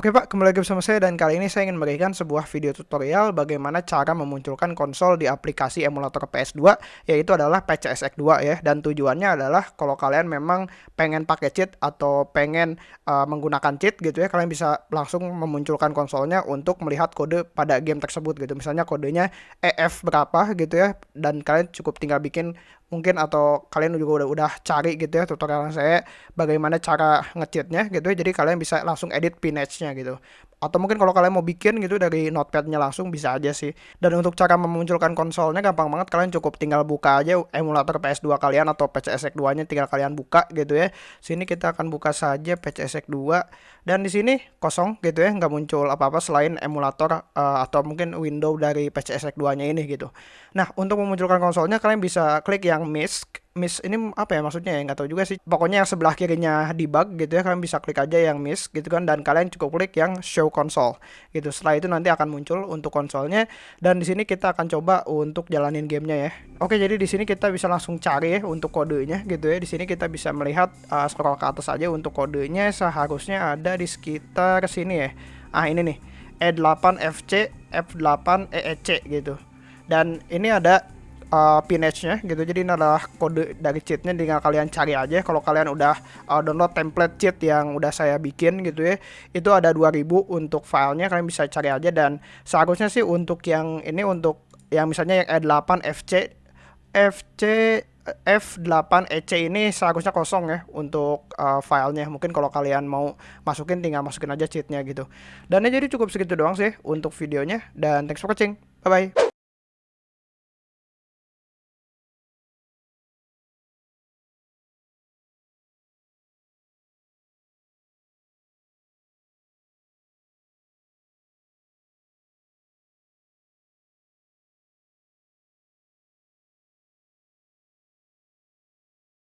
Oke Pak, kembali lagi bersama saya dan kali ini saya ingin memberikan sebuah video tutorial bagaimana cara memunculkan konsol di aplikasi emulator PS2 yaitu adalah PCSX 2 ya. Dan tujuannya adalah kalau kalian memang pengen pakai cheat atau pengen uh, menggunakan cheat gitu ya kalian bisa langsung memunculkan konsolnya untuk melihat kode pada game tersebut gitu. Misalnya kodenya EF berapa gitu ya dan kalian cukup tinggal bikin mungkin atau kalian juga udah udah cari gitu ya tutorial saya bagaimana cara ngecheatnya gitu ya. Jadi kalian bisa langsung edit pinage-nya gitu. Atau mungkin kalau kalian mau bikin gitu dari notepadnya langsung bisa aja sih. Dan untuk cara memunculkan konsolnya gampang banget. Kalian cukup tinggal buka aja emulator PS2 kalian atau PCSX 2 nya tinggal kalian buka gitu ya. Sini kita akan buka saja PCSX 2 dan di sini kosong gitu ya nggak muncul apa-apa selain emulator uh, atau mungkin window dari PCSX 2 nya ini gitu. Nah untuk memunculkan konsolnya kalian bisa klik yang MISC miss ini apa ya maksudnya ya? Nggak tahu juga sih. Pokoknya yang sebelah kirinya debug gitu ya kalian bisa klik aja yang miss gitu kan dan kalian cukup klik yang show console gitu. Setelah itu nanti akan muncul untuk konsolnya dan di sini kita akan coba untuk jalanin gamenya ya. Oke jadi di sini kita bisa langsung cari ya untuk kodenya gitu ya. Di sini kita bisa melihat uh, scroll ke atas aja untuk kodenya seharusnya ada di sekitar sini ya. Ah ini nih E8FC F8 EEC gitu. Dan ini ada uh, pinage-nya gitu. Jadi ini adalah kode dari cheatnya tinggal kalian cari aja kalau kalian udah uh, download template cheat yang udah saya bikin gitu ya. Itu ada 2000 untuk filenya kalian bisa cari aja dan seharusnya sih untuk yang ini untuk yang misalnya yang E8 FC FC F8 EC ini seharusnya kosong ya untuk uh, filenya. Mungkin kalau kalian mau masukin tinggal masukin aja cheatnya gitu. Dan ya jadi cukup segitu doang sih untuk videonya dan thanks for watching. Bye bye.